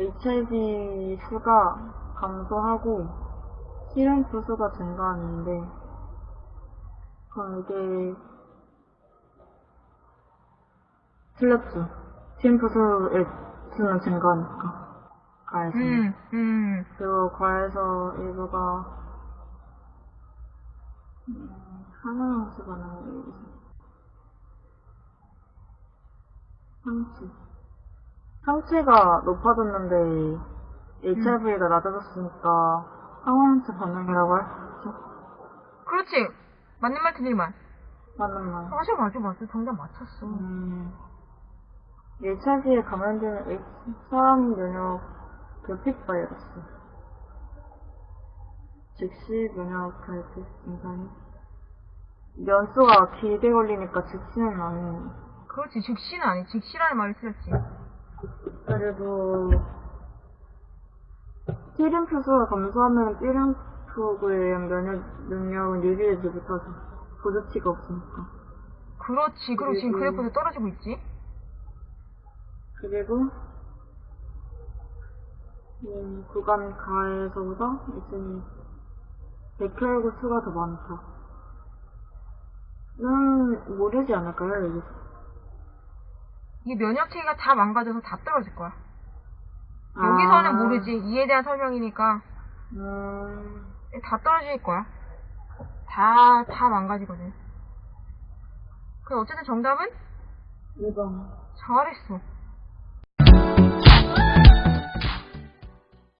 HIV 수가 감소하고 실험프 수가 증가하는데 그럼 이게 틀렸죠. 실험프 수의 수는 증가하니까 과에서 음, 음. 그리고 과에서 일부가 음, 하나만 수가 나는 게 상치 상치가 높아졌는데 HIV가 낮아졌으니까 항원체 반응이라고 할 수 있죠. 그렇지. 맞는 말 틀린 말. 맞는 말. 맞아, 맞아, 맞아. 정답 맞췄어. 음, HIV에 감염되는 X 사람 면역 결핍 바이러스. 즉시 면역 결핍 증상이. 면수가 길게 걸리니까 즉시는 아닌. 그렇지. 즉시는 아니. 즉시라는 말을 틀렸지. 그래도 T림프 수가 감소하면 의한 면역 능력은 유지되지 못하죠. 보조치가 없으니까. 그렇지. 그리고 지금 그리고- 그래프도 떨어지고 있지. 그리고 음, 구간 가에서보다 이제 백혈구 수가 더 많다. 는 모르지 않을까요, 여기서? 이게 면역 체계가 다 망가져서 다 떨어질 거야. 여기서는 아, 모르지. 이에 대한 설명이니까 음, 다 떨어질 거야. 다, 다 망가지거든. 그 어쨌든 정답은 2번. 잘했어.